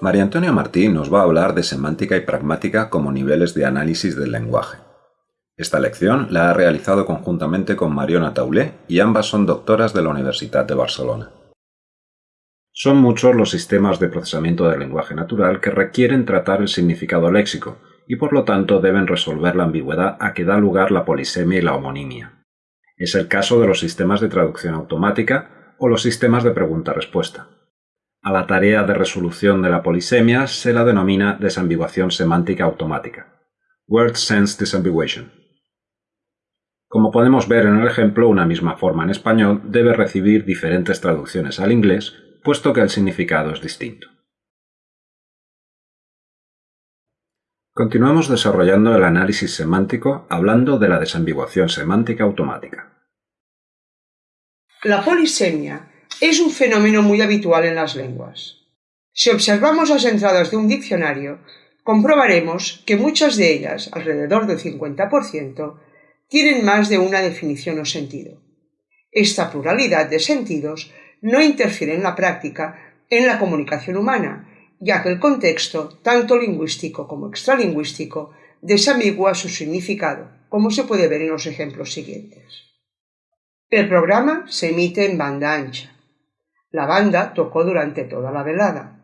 María Antonia Martín nos va a hablar de semántica y pragmática como niveles de análisis del lenguaje. Esta lección la ha realizado conjuntamente con Mariona Taulé y ambas son doctoras de la Universidad de Barcelona. Son muchos los sistemas de procesamiento del lenguaje natural que requieren tratar el significado léxico y por lo tanto deben resolver la ambigüedad a que da lugar la polisemia y la homonimia. Es el caso de los sistemas de traducción automática o los sistemas de pregunta-respuesta. A la tarea de resolución de la polisemia se la denomina desambiguación semántica automática. Word Sense Disambiguation. Como podemos ver en el ejemplo, una misma forma en español debe recibir diferentes traducciones al inglés, puesto que el significado es distinto. Continuamos desarrollando el análisis semántico hablando de la desambiguación semántica automática. La polisemia es un fenómeno muy habitual en las lenguas. Si observamos las entradas de un diccionario, comprobaremos que muchas de ellas, alrededor del 50%, tienen más de una definición o sentido. Esta pluralidad de sentidos no interfiere en la práctica en la comunicación humana, ya que el contexto, tanto lingüístico como extralingüístico, desambigua su significado, como se puede ver en los ejemplos siguientes. El programa se emite en banda ancha. La banda tocó durante toda la velada.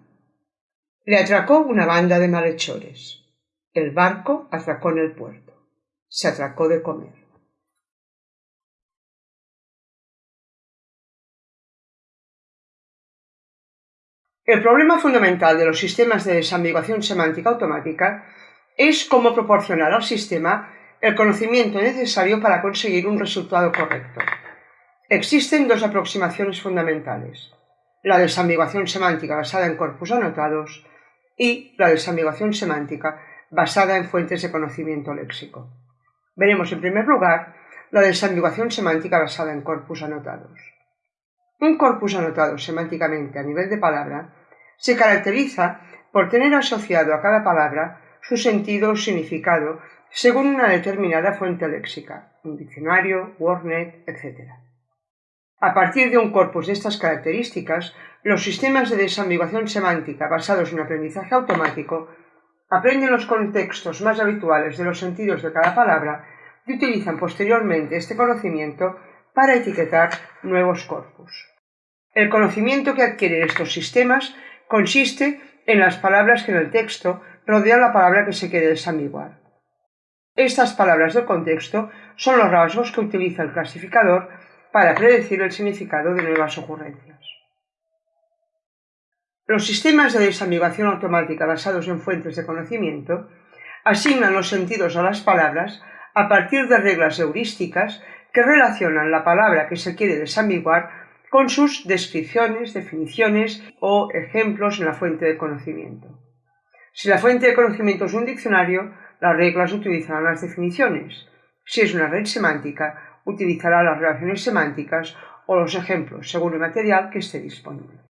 Le atracó una banda de malhechores. El barco atracó en el puerto. Se atracó de comer. El problema fundamental de los sistemas de desambiguación semántica automática es cómo proporcionar al sistema el conocimiento necesario para conseguir un resultado correcto. Existen dos aproximaciones fundamentales la desambiguación semántica basada en corpus anotados y la desambiguación semántica basada en fuentes de conocimiento léxico. Veremos en primer lugar la desambiguación semántica basada en corpus anotados. Un corpus anotado semánticamente a nivel de palabra se caracteriza por tener asociado a cada palabra su sentido o significado según una determinada fuente léxica, un diccionario, WordNet, etc. A partir de un corpus de estas características, los sistemas de desambiguación semántica basados en aprendizaje automático aprenden los contextos más habituales de los sentidos de cada palabra y utilizan posteriormente este conocimiento para etiquetar nuevos corpus. El conocimiento que adquieren estos sistemas consiste en las palabras que en el texto rodean la palabra que se quiere desambiguar. Estas palabras del contexto son los rasgos que utiliza el clasificador para predecir el significado de nuevas ocurrencias. Los sistemas de desambiguación automática basados en fuentes de conocimiento asignan los sentidos a las palabras a partir de reglas heurísticas que relacionan la palabra que se quiere desambiguar con sus descripciones, definiciones o ejemplos en la fuente de conocimiento. Si la fuente de conocimiento es un diccionario, las reglas utilizarán las definiciones. Si es una red semántica, utilizará las relaciones semánticas o los ejemplos según el material que esté disponible.